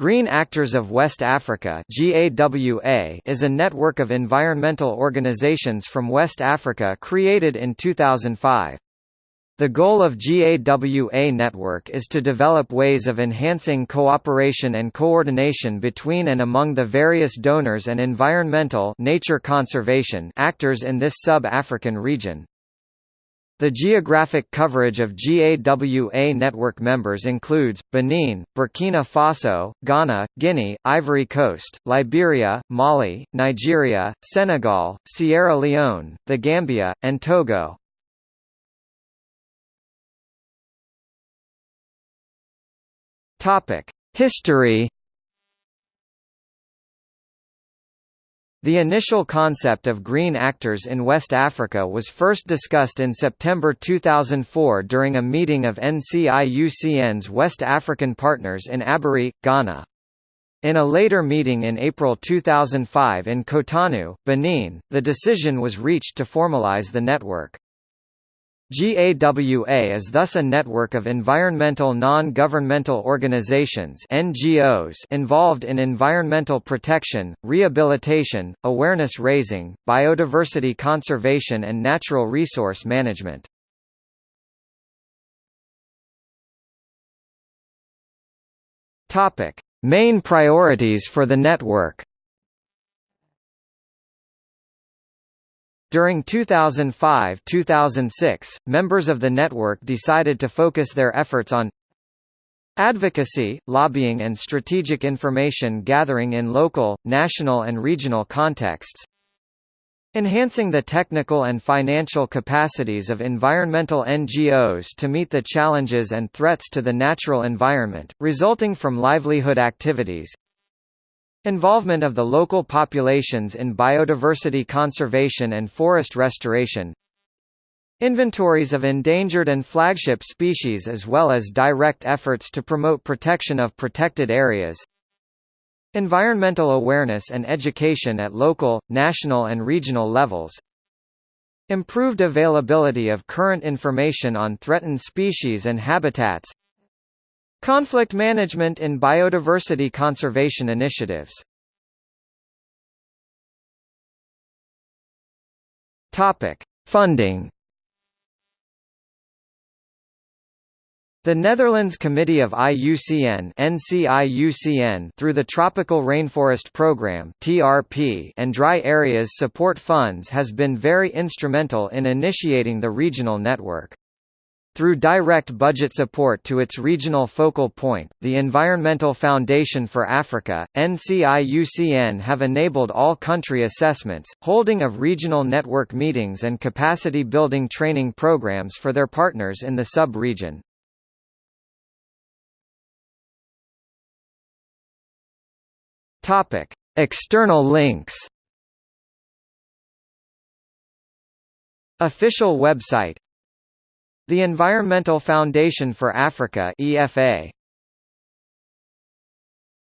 Green Actors of West Africa is a network of environmental organizations from West Africa created in 2005. The goal of GAWA Network is to develop ways of enhancing cooperation and coordination between and among the various donors and environmental nature conservation actors in this sub-African region. The geographic coverage of GAWA network members includes, Benin, Burkina Faso, Ghana, Guinea, Ivory Coast, Liberia, Mali, Nigeria, Senegal, Sierra Leone, the Gambia, and Togo. History The initial concept of green actors in West Africa was first discussed in September 2004 during a meeting of NCIUCN's West African partners in Aburi, Ghana. In a later meeting in April 2005 in Cotonou, Benin, the decision was reached to formalize the network. GAWA is thus a network of environmental non-governmental organizations NGOs involved in environmental protection, rehabilitation, awareness raising, biodiversity conservation and natural resource management. Main priorities for the network During 2005–2006, members of the network decided to focus their efforts on advocacy, lobbying and strategic information gathering in local, national and regional contexts enhancing the technical and financial capacities of environmental NGOs to meet the challenges and threats to the natural environment, resulting from livelihood activities Involvement of the local populations in biodiversity conservation and forest restoration. Inventories of endangered and flagship species as well as direct efforts to promote protection of protected areas. Environmental awareness and education at local, national and regional levels. Improved availability of current information on threatened species and habitats Conflict management in biodiversity conservation initiatives Topic: Funding. The Netherlands Committee of IUCN NCIUCN through the Tropical Rainforest Programme (TRP) and Dry Areas Support Funds has been very instrumental in initiating the regional network. Through direct budget support to its regional focal point, the Environmental Foundation for Africa, NCIUCN have enabled all country assessments, holding of regional network meetings and capacity building training programs for their partners in the sub-region. External links Official website the Environmental Foundation for Africa EFA